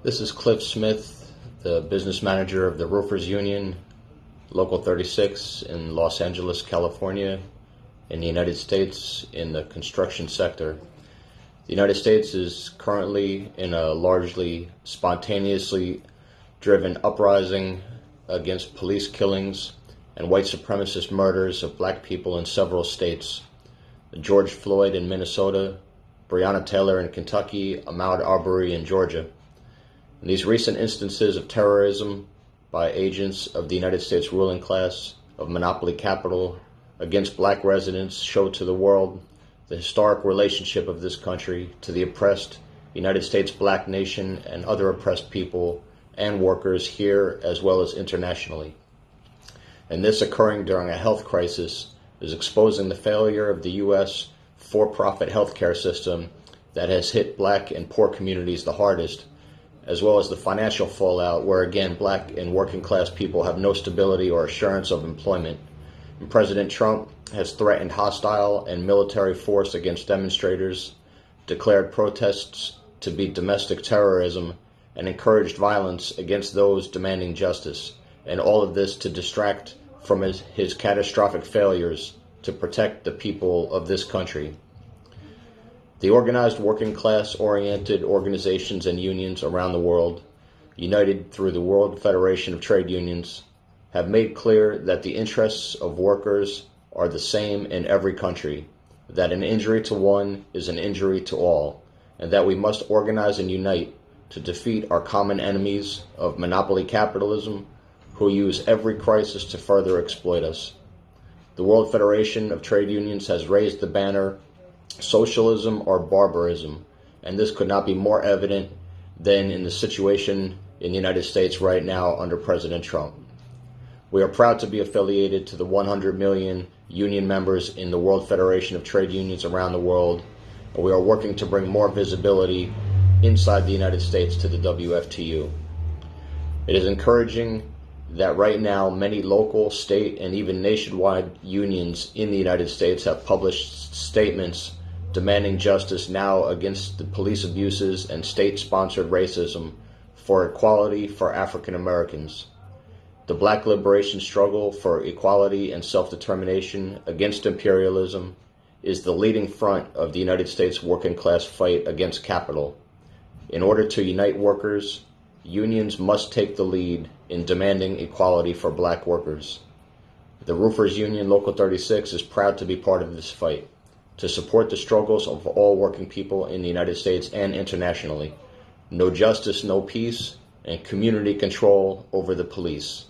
This is Cliff Smith, the business manager of the Roofers Union, Local 36 in Los Angeles, California, in the United States in the construction sector. The United States is currently in a largely spontaneously driven uprising against police killings and white supremacist murders of black people in several states. George Floyd in Minnesota, Breonna Taylor in Kentucky, Ahmaud Arbery in Georgia. And these recent instances of terrorism by agents of the United States ruling class of monopoly capital against black residents show to the world the historic relationship of this country to the oppressed United States black nation and other oppressed people and workers here as well as internationally. And this occurring during a health crisis is exposing the failure of the U.S. for profit healthcare system that has hit black and poor communities the hardest as well as the financial fallout, where again, black and working class people have no stability or assurance of employment. And President Trump has threatened hostile and military force against demonstrators, declared protests to be domestic terrorism, and encouraged violence against those demanding justice. And all of this to distract from his, his catastrophic failures to protect the people of this country. The organized working class oriented organizations and unions around the world, united through the World Federation of Trade Unions, have made clear that the interests of workers are the same in every country, that an injury to one is an injury to all, and that we must organize and unite to defeat our common enemies of monopoly capitalism who use every crisis to further exploit us. The World Federation of Trade Unions has raised the banner socialism or barbarism. And this could not be more evident than in the situation in the United States right now under President Trump. We are proud to be affiliated to the 100 million union members in the World Federation of Trade Unions around the world, and we are working to bring more visibility inside the United States to the WFTU. It is encouraging that right now many local, state, and even nationwide unions in the United States have published statements demanding justice now against the police abuses and state sponsored racism for equality for African Americans. The black liberation struggle for equality and self determination against imperialism is the leading front of the United States working class fight against capital. In order to unite workers, unions must take the lead in demanding equality for black workers. The Roofers Union Local 36 is proud to be part of this fight to support the struggles of all working people in the United States and internationally. No justice, no peace, and community control over the police.